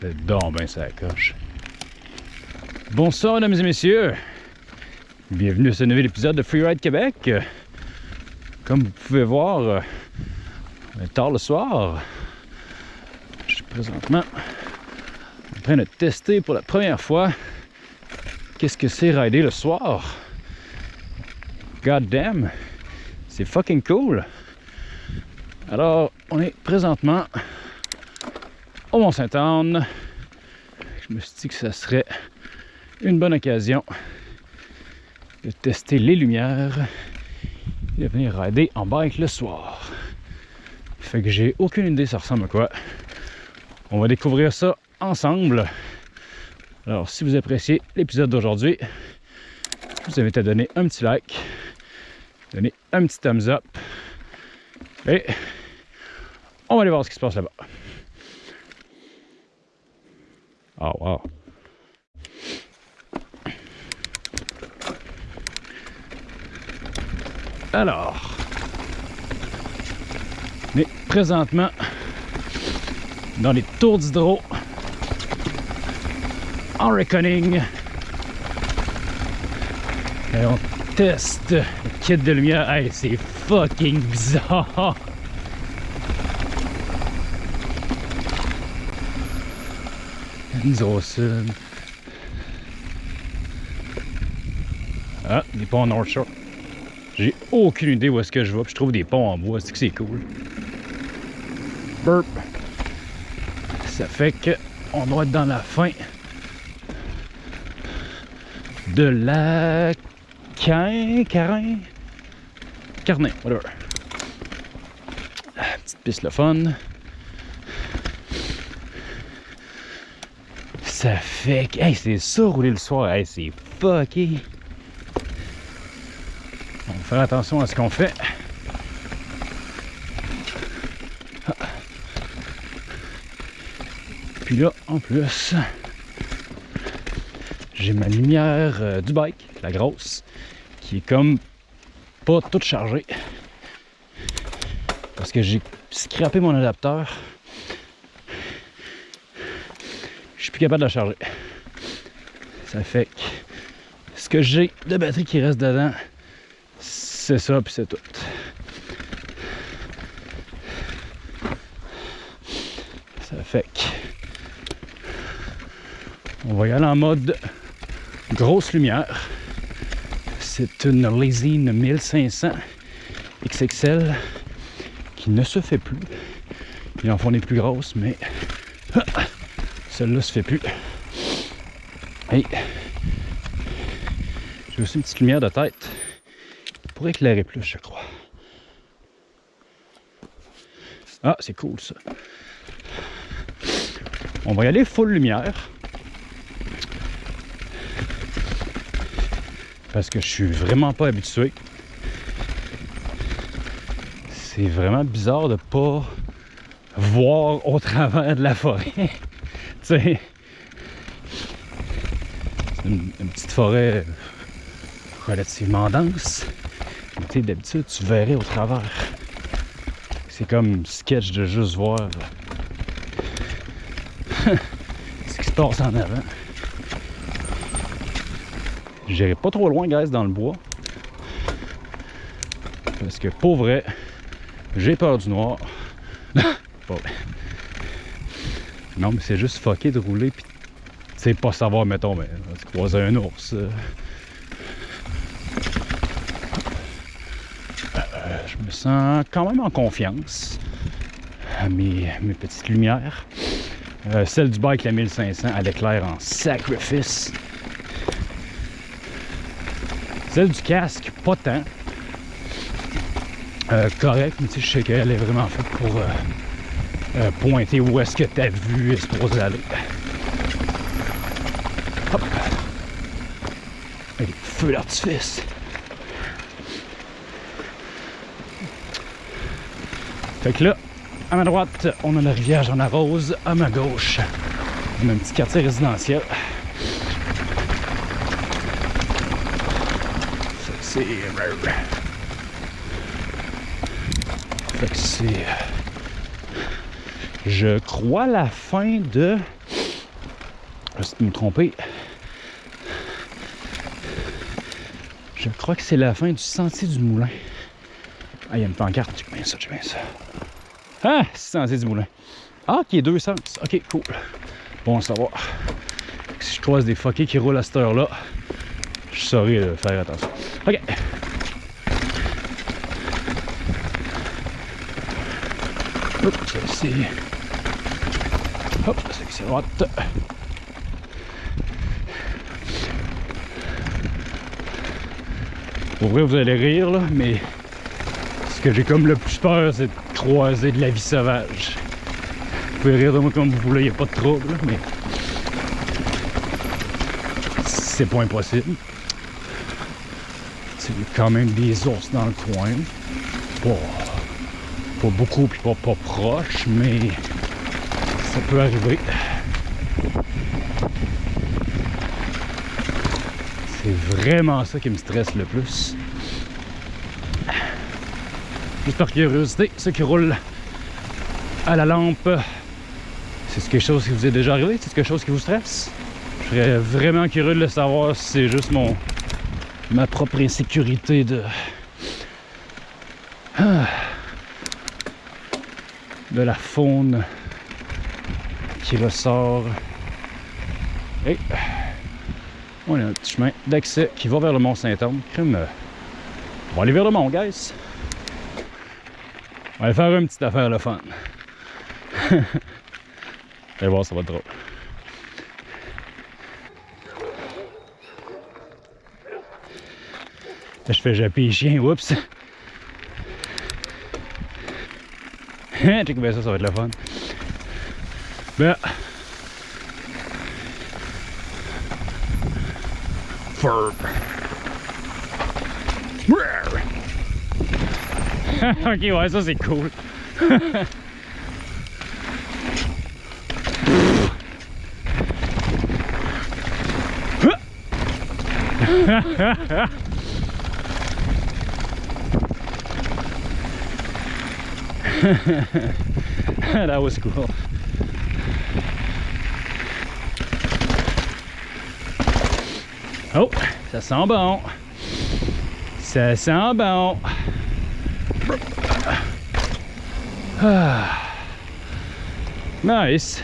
C'est donc ben ça coche. Bonsoir mesdames et messieurs. Bienvenue à ce nouvel épisode de Freeride Québec. Comme vous pouvez voir, euh, on est tard le soir. Je suis présentement en train de tester pour la première fois qu'est-ce que c'est rider le soir. God damn, c'est fucking cool. Alors, on est présentement au Mont-Saint-Anne. Je me suis dit que ça serait une bonne occasion de tester les lumières et de venir rider en bike le soir. Fait que j'ai aucune idée ça ressemble à quoi. On va découvrir ça ensemble. Alors, si vous appréciez l'épisode d'aujourd'hui, je vous invite à donner un petit like, donner un petit thumbs up et on va aller voir ce qui se passe là-bas. Oh wow. Alors, mais présentement dans les tours d'hydro en reckoning. Et on teste le kit de lumière. Hey, c'est fucking bizarre! Ah, des ponts North Shore. J'ai aucune idée où est-ce que je vais. Puis je trouve des ponts en bois. C'est que c'est cool. Burp. Ça fait que on doit être dans la fin de la Cain, Carin, Carnet, whatever. Petite piste le fun. Ça fait que. Hey, c'est ça rouler le soir. Hey, c'est fucké. On va faire attention à ce qu'on fait. Puis là, en plus, j'ai ma lumière euh, du bike, la grosse, qui est comme pas toute chargée. Parce que j'ai scrappé mon adapteur. Je suis plus capable de la charger. Ça fait que ce que j'ai de batterie qui reste dedans, c'est ça, puis c'est tout. Ça fait que on va y aller en mode grosse lumière. C'est une Lezine 1500 XXL qui ne se fait plus. Ils en font des plus grosses, mais celle-là se fait plus. Hey. J'ai aussi une petite lumière de tête pour éclairer plus, je crois. Ah, c'est cool ça. On va y aller full lumière. parce que je suis vraiment pas habitué. C'est vraiment bizarre de pas voir au travers de la forêt. c'est une, petite forêt relativement dense. Tu d'habitude, tu verrais au travers. C'est comme sketch de juste voir ce qui se passe en avant. J'irai pas trop loin, guys, dans le bois. Parce que, pour vrai, j'ai peur du noir. non, mais c'est juste fucké de rouler puis tu sais pas savoir, mettons, mais tu croises un ours. Euh. Euh, je me sens quand même en confiance mes, mes petites lumières. Euh, celle du bike, la 1500, elle éclaire en sacrifice. Celle du casque, pas tant. Correct, mais je sais qu'elle est vraiment faite pour euh, euh, pointer où est-ce que ta vue est supposée aller. Hop! Avec feu d'artifice. Fait que là, à ma droite, on a la rivière Jean Rose. À ma gauche, on a un petit quartier résidentiel. c'est... Fait que c'est... Je crois la fin de peut me tromper. Je crois que c'est la fin du sentier du moulin. Ah, il y a une pancarte. J'ai bien ça, j'ai bien ça. Ah, sentier du moulin. Ah, qui est deux sens. Ok, cool. Bon à savoir. Si je croise des fuckers qui roulent à cette heure-là, je saurais euh, faire attention. Ok. Hop, c'est Hop, c'est droite. Pour vrai, vous allez rire, là, mais ce que j'ai comme le plus peur, c'est de croiser de la vie sauvage. Vous pouvez rire de moi comme vous voulez, il n'y a pas de trouble, mais c'est pas impossible. C'est quand même des ours dans le coin. Pas, pas beaucoup puis pas, proche, mais ça peut arriver. C'est vraiment ça qui me stresse le plus. Juste par curiosité, ceux qui roulent à la lampe, c'est quelque chose qui vous est déjà arrivé? C'est quelque chose qui vous stresse? Je serais vraiment curieux de le savoir si c'est juste mon ma propre insécurité de ah, de la faune qui ressort. Et on a un petit chemin d'accès qui va vers le Mont Saint-Anne. On va aller vers le mont, guys. On va aller faire une petite affaire le fun. Allez voir, ça va être drôle. Je fais japper les chiens, oups! Check bien ça, ça va être le fun. Ben. Furb. ok, ouais, ça c'est cool. that was cool. Oh, ça sent bon. Ça sent bon. Nice.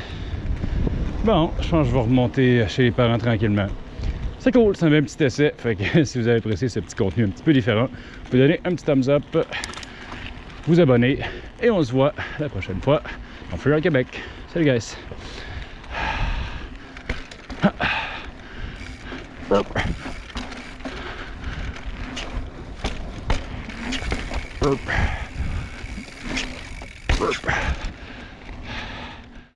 Bon, je pense que je vais remonter chez les parents tranquillement. C'est cool, c'est un petit essai. Fait que si vous avez apprécié ce petit contenu un petit peu différent, vous donner un petit thumbs up, vous abonner et on se voit la prochaine fois en Freeride Québec. Salut guys!